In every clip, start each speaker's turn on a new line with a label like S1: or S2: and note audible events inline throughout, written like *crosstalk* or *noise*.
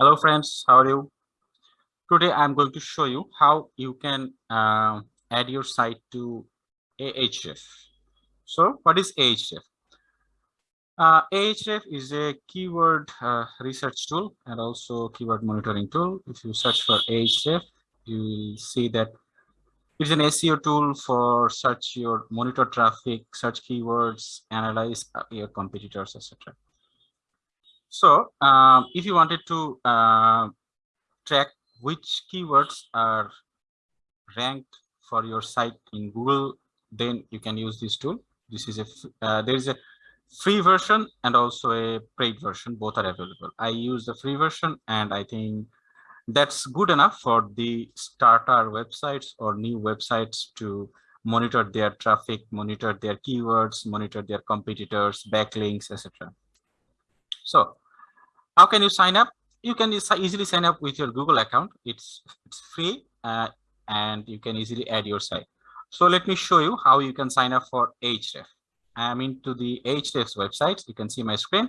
S1: Hello friends, how are you? Today I'm going to show you how you can uh, add your site to Ahref. So what is Ahref? Uh, Ahref is a keyword uh, research tool and also keyword monitoring tool. If you search for Ahref, you will see that it's an SEO tool for search your monitor traffic, search keywords, analyze uh, your competitors, etc. So um, if you wanted to uh, track which keywords are ranked for your site in Google, then you can use this tool. This is a uh, there is a free version and also a paid version. Both are available. I use the free version, and I think that's good enough for the starter websites or new websites to monitor their traffic, monitor their keywords, monitor their competitors, backlinks, etc. So how can you sign up? You can easily sign up with your Google account. It's, it's free uh, and you can easily add your site. So let me show you how you can sign up for Ahref. I'm into the Ahref's website. You can see my screen.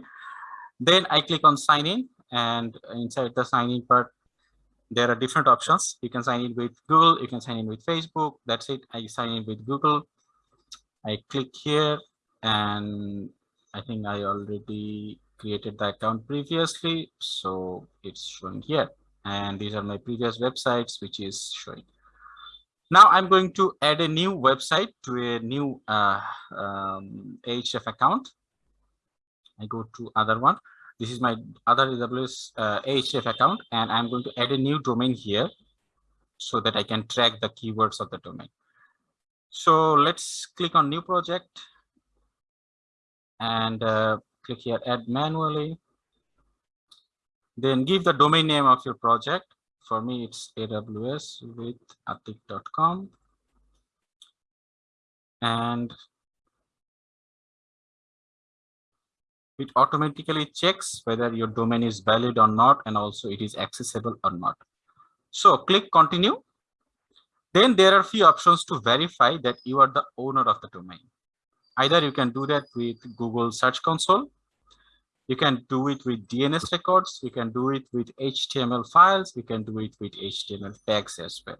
S1: Then I click on sign in and inside the sign in part, there are different options. You can sign in with Google, you can sign in with Facebook. That's it. I sign in with Google. I click here and I think I already created the account previously, so it's showing here. And these are my previous websites, which is showing. Now I'm going to add a new website to a new uh, um, account. I go to other one. This is my other AWS uh, account, and I'm going to add a new domain here so that I can track the keywords of the domain. So let's click on new project and uh, click here add manually then give the domain name of your project. For me it's aws with atik.com and it automatically checks whether your domain is valid or not and also it is accessible or not. So click continue. Then there are few options to verify that you are the owner of the domain. Either you can do that with Google Search Console. You can do it with DNS records. You can do it with HTML files. You can do it with HTML tags as well.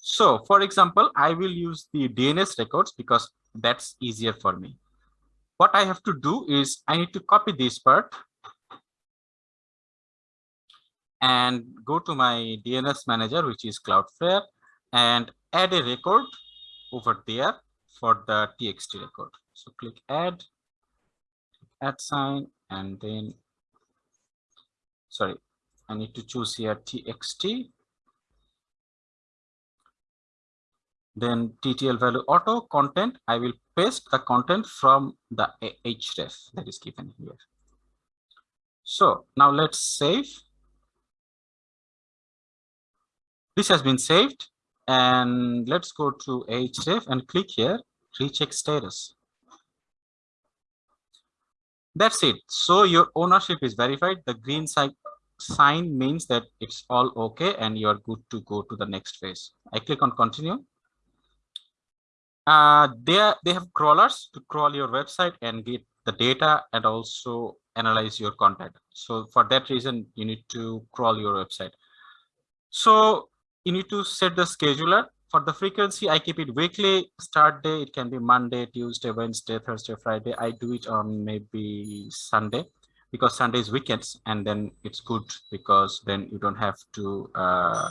S1: So for example, I will use the DNS records because that's easier for me. What I have to do is I need to copy this part and go to my DNS manager, which is Cloudflare, and add a record over there for the txt record. So click add, add sign, and then, sorry, I need to choose here txt. Then TTL value auto content, I will paste the content from the href that is given here. So now let's save. This has been saved and let's go to href and click here recheck status. That's it. So your ownership is verified. The green sign means that it's all okay and you're good to go to the next phase. I click on continue. Uh, they, are, they have crawlers to crawl your website and get the data and also analyze your content. So for that reason, you need to crawl your website. So you need to set the scheduler for the frequency, I keep it weekly. Start day, it can be Monday, Tuesday, Wednesday, Thursday, Friday. I do it on maybe Sunday because Sunday is weekends and then it's good because then you don't have to, uh,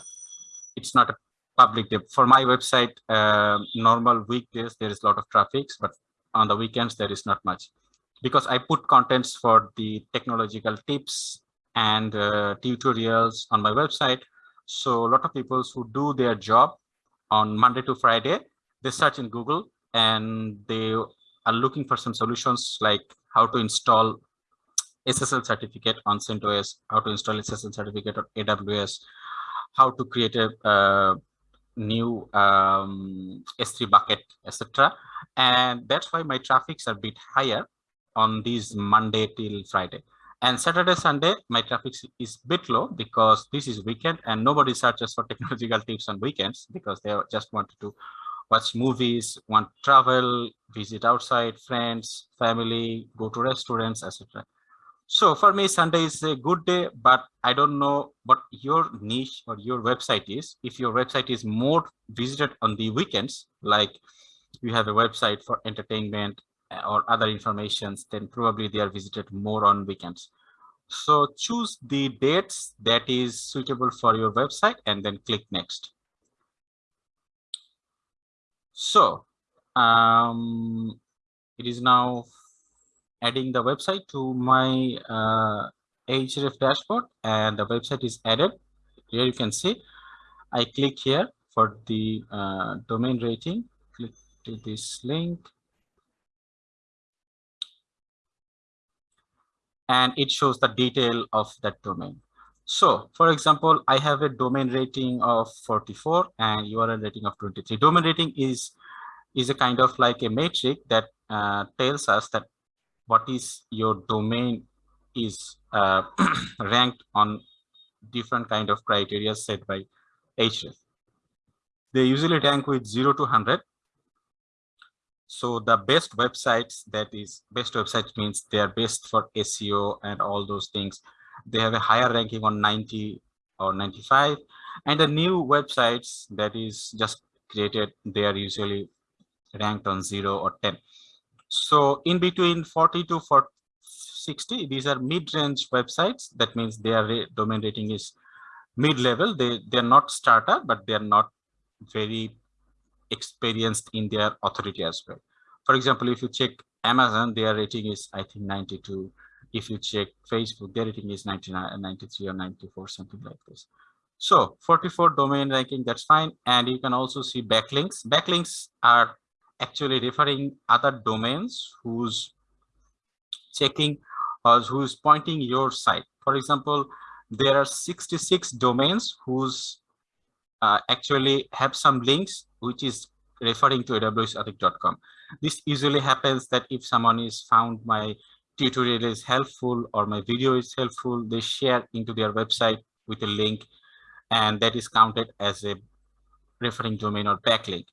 S1: it's not a public day. For my website, uh, normal weekdays, there is a lot of traffic, but on the weekends, there is not much because I put contents for the technological tips and uh, tutorials on my website. So a lot of people who do their job on Monday to Friday, they search in Google and they are looking for some solutions like how to install SSL certificate on CentOS, how to install SSL certificate on AWS, how to create a uh, new um, S3 bucket, etc. And that's why my traffics are a bit higher on these Monday till Friday. And Saturday, Sunday, my traffic is bit low because this is weekend and nobody searches for *laughs* technological tips on weekends because they just want to watch movies, want travel, visit outside, friends, family, go to restaurants, etc. So for me, Sunday is a good day, but I don't know what your niche or your website is. If your website is more visited on the weekends, like you have a website for entertainment or other informations, then probably they are visited more on weekends. So choose the dates that is suitable for your website and then click next. So um, it is now adding the website to my uh, Ahref dashboard and the website is added. Here you can see I click here for the uh, domain rating, click to this link. And it shows the detail of that domain. So for example, I have a domain rating of 44 and URL rating of 23. Domain rating is, is a kind of like a metric that uh, tells us that what is your domain is uh, *clears throat* ranked on different kind of criteria set by Ahref. They usually rank with 0 to 100. So the best websites that is best websites means they are best for SEO and all those things. They have a higher ranking on 90 or 95 and the new websites that is just created they are usually ranked on 0 or 10 so in between 40 to 40, 60, these are mid-range websites. That means their domain rating is mid-level. They, they're not startup, but they're not very experienced in their authority as well. For example, if you check Amazon, their rating is, I think, 92. If you check Facebook, their rating is 99, 93 or 94, something like this. So 44 domain ranking, that's fine. And you can also see backlinks. Backlinks are actually referring other domains who's checking or who's pointing your site. For example, there are 66 domains whose uh, actually have some links which is referring to awsauthoric.com. This usually happens that if someone is found my tutorial is helpful or my video is helpful, they share into their website with a link and that is counted as a referring domain or backlink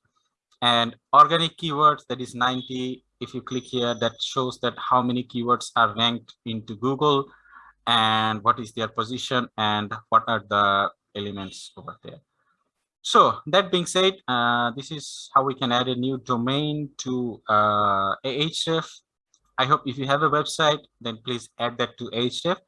S1: and organic keywords that is 90 if you click here that shows that how many keywords are ranked into google and what is their position and what are the elements over there so that being said uh, this is how we can add a new domain to uh, ahref i hope if you have a website then please add that to ahref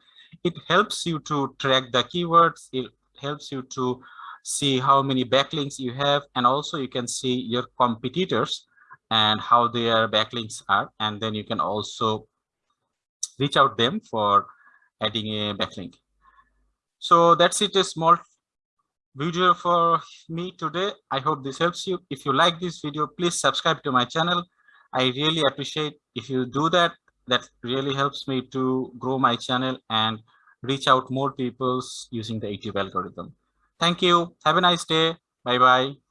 S1: it helps you to track the keywords it helps you to see how many backlinks you have, and also you can see your competitors and how their backlinks are. And then you can also reach out them for adding a backlink. So that's it, a small video for me today. I hope this helps you. If you like this video, please subscribe to my channel. I really appreciate if you do that. That really helps me to grow my channel and reach out more people using the YouTube algorithm. Thank you. Have a nice day. Bye bye.